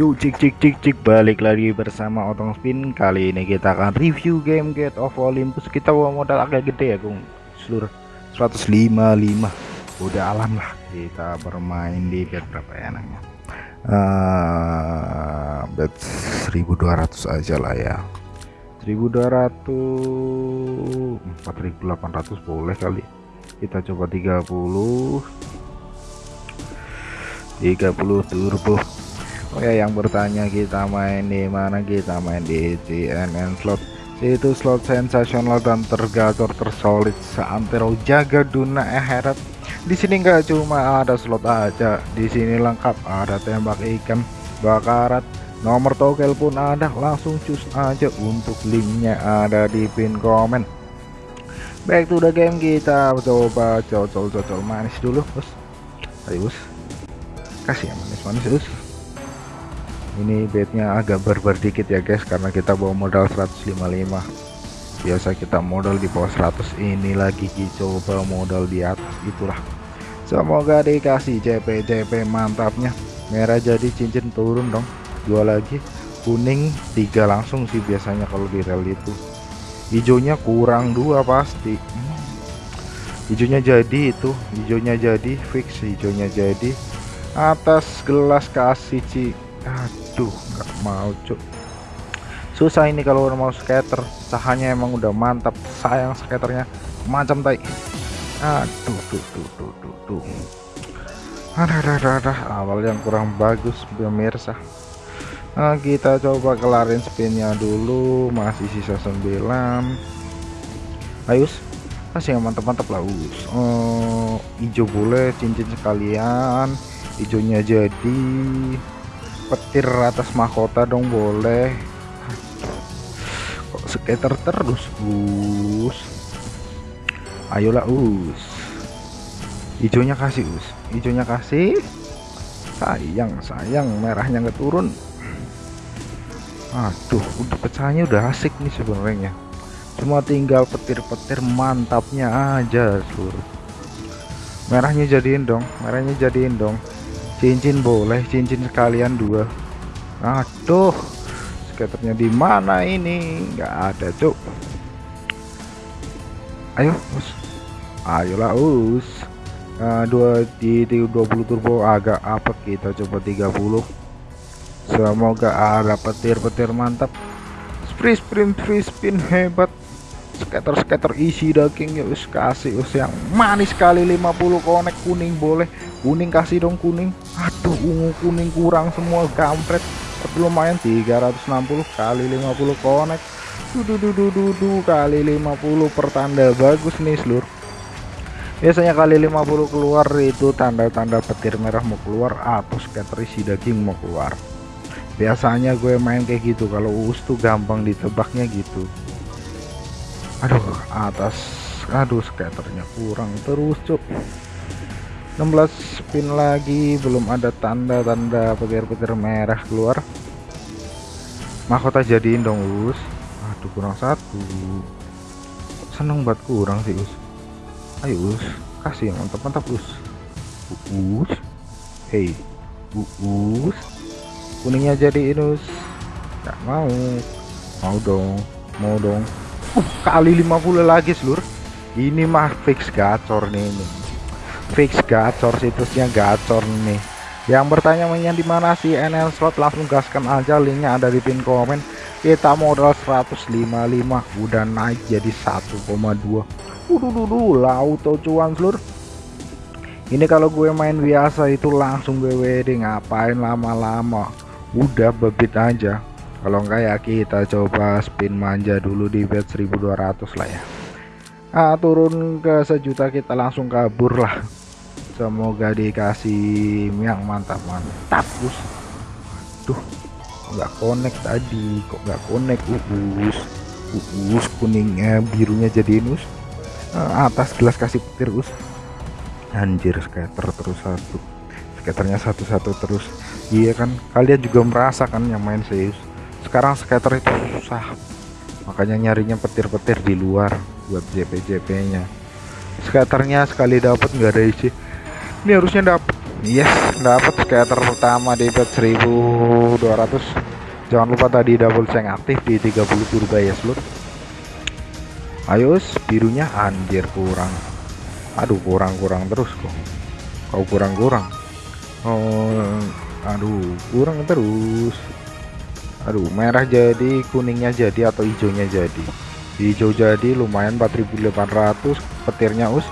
Yuk cik cik cik cik balik lagi bersama Otong Spin. Kali ini kita akan review game Gate of Olympus. Kita bawa modal agak gede ya Gung. Seluruh 155 Udah alam lah Kita bermain di bet berapa ya enaknya? Uh, Bet 1200 aja lah ya. 1200 4800 boleh kali. Kita coba 30 30 turbo Oh ya yang bertanya kita main di mana? Kita main di CNN slot. Itu slot sensasional dan tergacor tersolid seantero jaga duna akhirat. Di sini nggak cuma ada slot aja di sini lengkap. Ada tembak ikan bakarat nomor tokel pun ada. Langsung cus aja untuk linknya ada di pin komen. Back to the game kita coba cocol-cocol manis dulu bos ayo bos kasih ya manis-manis bos ini bednya agak barbar dikit ya guys karena kita bawa modal 155 biasa kita modal di bawah 100 ini lagi coba modal di atas itulah. Semoga dikasih CP CP mantapnya. Merah jadi cincin turun dong. Dua lagi kuning tiga langsung sih biasanya kalau di rel itu. Hijaunya kurang dua pasti. Hmm. hijaunya jadi itu hijaunya jadi fix hijaunya jadi atas gelas kasih ci aduh nggak mau cuk. Susah ini kalau mau skater. Cahanya emang udah mantap. Sayang skaternya. Macam tai. Aduh tuh tuh tuh tuh tuh. Ada ada ada awal yang kurang bagus pemirsa. Nah, kita coba kelarin spinnya dulu. Masih sisa 9 ayo masih yang mantap-mantap lah us. Oh, hijau boleh cincin sekalian. Hijaunya jadi petir atas mahkota dong boleh. Kok skater terus us? Ayolah us. Hijaunya kasih us. Hijaunya kasih. Sayang sayang merahnya nggak turun. Aduh udah pecahnya udah asik nih sebenarnya. Cuma tinggal petir-petir mantapnya aja seluruh merahnya jadiin dong merahnya jadiin dong cincin boleh cincin sekalian dua. Aduh skaternya di mana ini? Nggak ada cuk. Ayo us. Ayolah us. Uh, dua di, di 20 turbo agak apa kita coba 30 semoga ada petir-petir mantap. Free spin free spin hebat skater-skater isi daging ya us kasih us yang manis sekali 50 konek kuning boleh. Kuning kasih dong kuning. Aduh ungu kuning kurang semua kampret. Tapi lumayan 360 kali 50 konek. Dududududu kali 50 pertanda bagus nih seluruh biasanya kali 50 keluar itu tanda-tanda petir merah mau keluar atau skater isi daging mau keluar. Biasanya gue main kayak gitu kalau us tuh gampang ditebaknya gitu aduh atas. Aduh skaternya kurang terus cuk. 16 spin lagi belum ada tanda-tanda petir-petir merah keluar. Mahkota jadiin dong us. Aduh kurang satu. Seneng banget kurang sih us. Ayo us. Kasih yang mantap-mantap us. Us. Hey us. Kuningnya jadiin us. Gak mau. Mau dong. Mau dong uh, kali 50 lagi seluruh ini mah fix gacor nih ini. Fix gacor situsnya gacor nih. Yang bertanya mainnya di mana sih NL slot langsung gaskan aja linknya ada di pin komen. Kita modal 155 udah naik jadi 1,2 udah dulu auto cuan seluruh ini kalau gue main biasa itu langsung gue wedding ngapain lama-lama? Udah bebit aja kalau enggak ya kita coba spin manja dulu di bet 1200 lah ya. Ah turun ke sejuta kita langsung kabur lah. Semoga dikasih yang mantap mantap us tuh nggak connect tadi. Kok nggak connect? Uus uus kuningnya birunya jadi us ah, atas gelas kasih petir us anjir skater terus satu. Skaternya satu-satu terus. Iya kan kalian juga merasakan yang main serius sekarang skater itu susah. Makanya nyarinya petir-petir di luar buat JP-JP nya skaternya sekali dapat nggak ada isi. Ini harusnya dapat yes dapat scatter pertama di bet 1200 jangan lupa tadi double ceng aktif di 30 turbo ya selut ayo birunya anjir kurang. Aduh kurang-kurang terus kok. Kau kurang-kurang? Oh aduh kurang terus aduh merah jadi kuningnya jadi atau hijaunya jadi? Hijau jadi lumayan 4800 petirnya us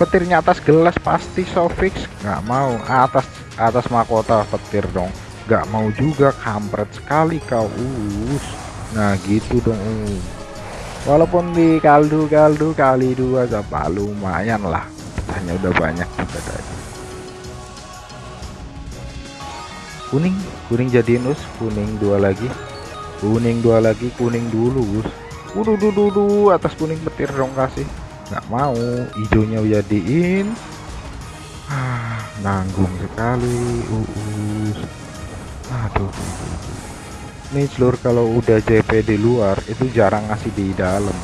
petirnya atas gelas pasti sofix. Nggak mau atas atas mahkota petir dong. Nggak mau juga kampret sekali kau us. Nah gitu dong. Walaupun di kaldu-kaldu kali dua apa lumayan lah. Hanya udah banyak juga tadi kuning kuning jadiin us. Kuning dua lagi. Kuning dua lagi kuning dulu us. Uduh, dudu, atas kuning petir dong kasih. Nggak mau hijaunya jadiin. Ah, nanggung sekali uus aduh. Ini seluruh kalau udah JP di luar itu jarang ngasih di dalam.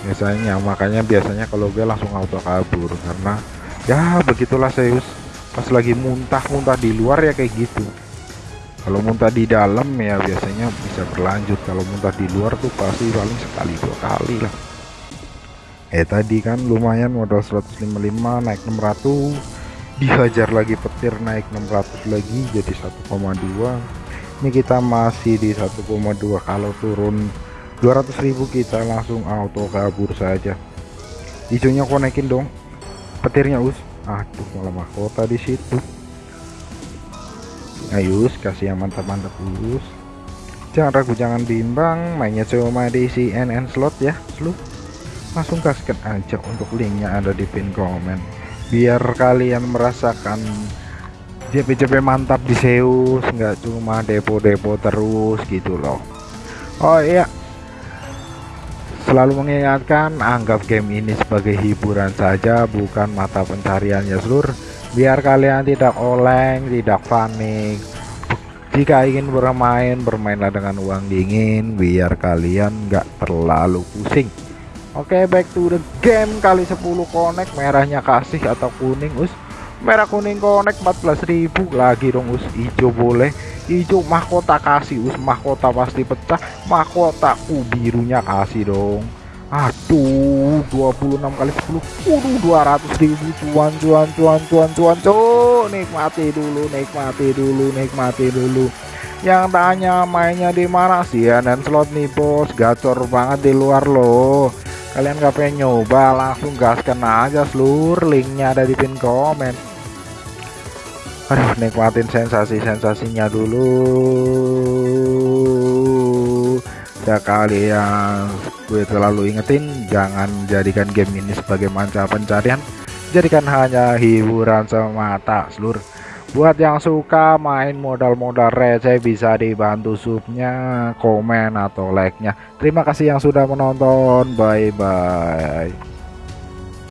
Biasanya makanya biasanya kalau gue langsung auto kabur karena ya begitulah Zeus pas lagi muntah-muntah di luar ya kayak gitu. Kalau muntah di dalam ya biasanya bisa berlanjut. Kalau muntah di luar tuh pasti paling sekali dua kali lah. Eh tadi kan lumayan modal 155 naik 600 dihajar lagi petir naik 600 lagi jadi 1,2 ini kita masih di 1,2 kalau turun 200.000 kita langsung auto kabur saja. Hijaunya konekin dong petirnya us aduh malah mahkota di situ. Ayo kasih yang mantap-mantap us jangan ragu jangan bimbang. Mainnya cuma di CNN slot ya seluruh langsung gaskan aja untuk linknya ada di pin komen. Biar kalian merasakan JP-JP mantap di Zeus. Nggak cuma depo-depo terus gitu loh. Oh iya selalu mengingatkan anggap game ini sebagai hiburan saja bukan mata pencariannya seluruh biar kalian tidak oleng tidak panik. Jika ingin bermain bermainlah dengan uang dingin biar kalian nggak terlalu pusing. Oke okay, back to the game. Kali 10 connect merahnya kasih atau kuning us? Merah kuning connect 14.000 lagi dong us? Hijau boleh hijau mahkota kasih us mahkota pasti pecah. Mahkota ku birunya kasih dong. Aduh 26 kali 10 waduh 200 ribu. Cuan cuan cuan cuan cuan. Cuan nikmati dulu nikmati dulu nikmati dulu. Yang tanya mainnya di mana? Sih ya dan slot nih bos. Gacor banget di luar loh. Kalian gak pengen nyoba langsung gaskan aja seluruh linknya ada di pin komen aduh nikmatin sensasi-sensasinya dulu. Ya kalian gue terlalu ingetin jangan jadikan game ini sebagai manca pencarian. Jadikan hanya hiburan semata seluruh buat yang suka main modal-modal receh bisa dibantu subnya komen atau like nya terima kasih yang sudah menonton. Bye bye